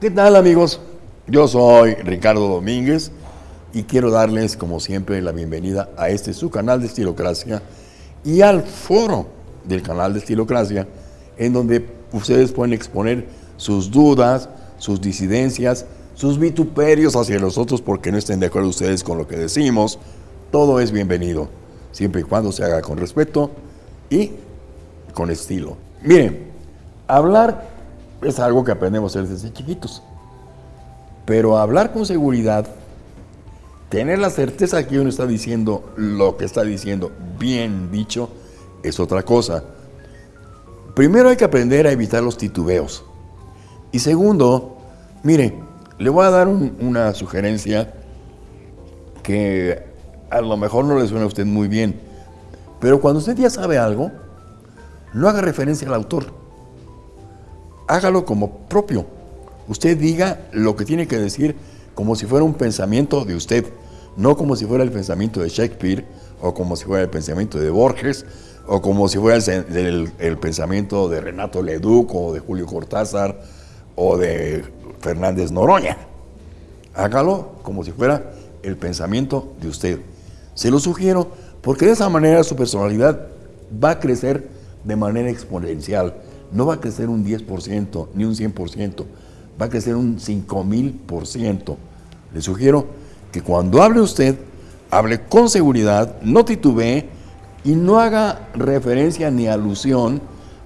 ¿Qué tal amigos? Yo soy Ricardo Domínguez y quiero darles como siempre la bienvenida a este su canal de Estilocracia y al foro del canal de Estilocracia en donde ustedes pueden exponer sus dudas, sus disidencias, sus vituperios hacia los otros porque no estén de acuerdo ustedes con lo que decimos. Todo es bienvenido, siempre y cuando se haga con respeto y con estilo. Miren, hablar es algo que aprendemos desde chiquitos. Pero hablar con seguridad, tener la certeza que uno está diciendo lo que está diciendo bien dicho, es otra cosa. Primero hay que aprender a evitar los titubeos. Y segundo, mire, le voy a dar una sugerencia que a lo mejor no le suena a usted muy bien, pero cuando usted ya sabe algo, no haga referencia al autor. Hágalo como propio. Usted diga lo que tiene que decir como si fuera un pensamiento de usted, no como si fuera el pensamiento de Shakespeare, o como si fuera el pensamiento de Borges, o como si fuera el, pensamiento de Renato Leduc, o de Julio Cortázar, o de Fernández Noroña. Hágalo como si fuera el pensamiento de usted. Se lo sugiero porque de esa manera su personalidad va a crecer de manera exponencial. No va a crecer un 10% ni un 100%, va a crecer un 5000%. Le sugiero que cuando hable usted, hable con seguridad, no titubee y no haga referencia ni alusión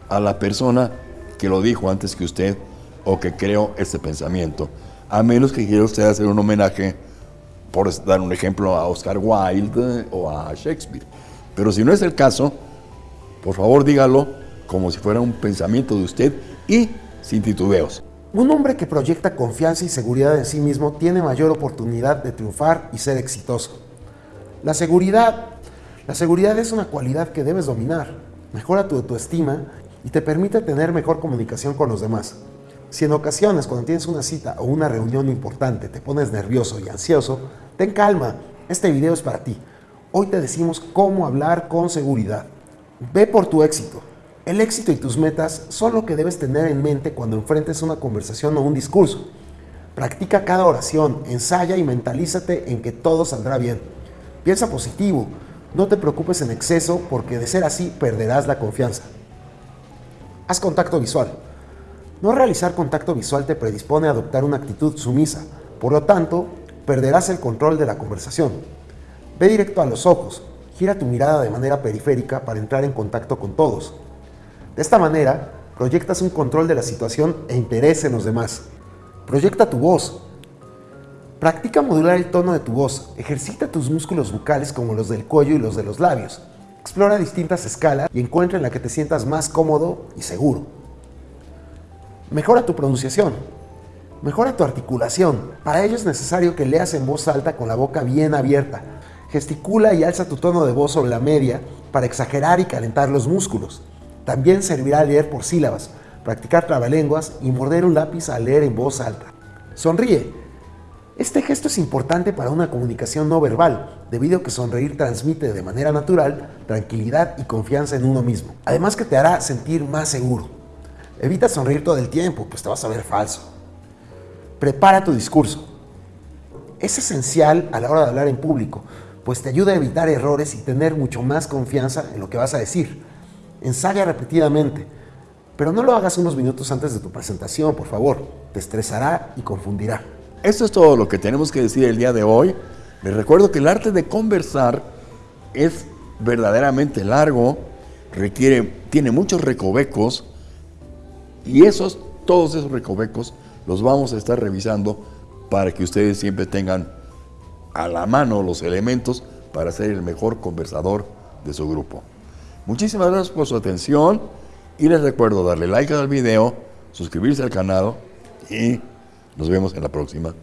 a la persona que lo dijo antes que usted o que creó ese pensamiento. A menos que quiera usted hacer un homenaje, por dar un ejemplo, a Oscar Wilde o a Shakespeare. Pero si no es el caso, por favor, dígalo como si fuera un pensamiento de usted y sin titubeos. Un hombre que proyecta confianza y seguridad en sí mismo tiene mayor oportunidad de triunfar y ser exitoso. La seguridad, la seguridad es una cualidad que debes dominar. Mejora tu autoestima y te permite tener mejor comunicación con los demás. Si en ocasiones cuando tienes una cita o una reunión importante te pones nervioso y ansioso, ten calma. Este video es para ti. Hoy te decimos cómo hablar con seguridad. Ve por tu éxito. El éxito y tus metas son lo que debes tener en mente cuando enfrentes una conversación o un discurso. Practica cada oración, ensaya y mentalízate en que todo saldrá bien. Piensa positivo, no te preocupes en exceso porque de ser así perderás la confianza. Haz contacto visual. No realizar contacto visual te predispone a adoptar una actitud sumisa, por lo tanto, perderás el control de la conversación. Ve directo a los ojos, gira tu mirada de manera periférica para entrar en contacto con todos. De esta manera, proyectas un control de la situación e interés en los demás. Proyecta tu voz. Practica modular el tono de tu voz. Ejercita tus músculos bucales como los del cuello y los de los labios. Explora distintas escalas y encuentra en la que te sientas más cómodo y seguro. Mejora tu pronunciación. Mejora tu articulación. Para ello es necesario que leas en voz alta con la boca bien abierta, Gesticula y alza tu tono de voz sobre la media para exagerar y calentar los músculos. También servirá leer por sílabas, practicar trabalenguas y morder un lápiz al leer en voz alta. Sonríe. Este gesto es importante para una comunicación no verbal, debido a que sonreír transmite de manera natural tranquilidad y confianza en uno mismo. Además que te hará sentir más seguro. Evita sonreír todo el tiempo, pues te vas a ver falso. Prepara tu discurso. Es esencial a la hora de hablar en público, pues te ayuda a evitar errores y tener mucho más confianza en lo que vas a decir. Ensaya repetidamente, pero no lo hagas unos minutos antes de tu presentación, por favor. Te estresará y confundirá. Esto es todo lo que tenemos que decir el día de hoy. Les recuerdo que el arte de conversar es verdaderamente largo, requiere, tiene muchos recovecos y esos, todos esos recovecos los vamos a estar revisando para que ustedes siempre tengan a la mano los elementos para ser el mejor conversador de su grupo. Muchísimas gracias por su atención y les recuerdo darle like al video, suscribirse al canal y nos vemos en la próxima.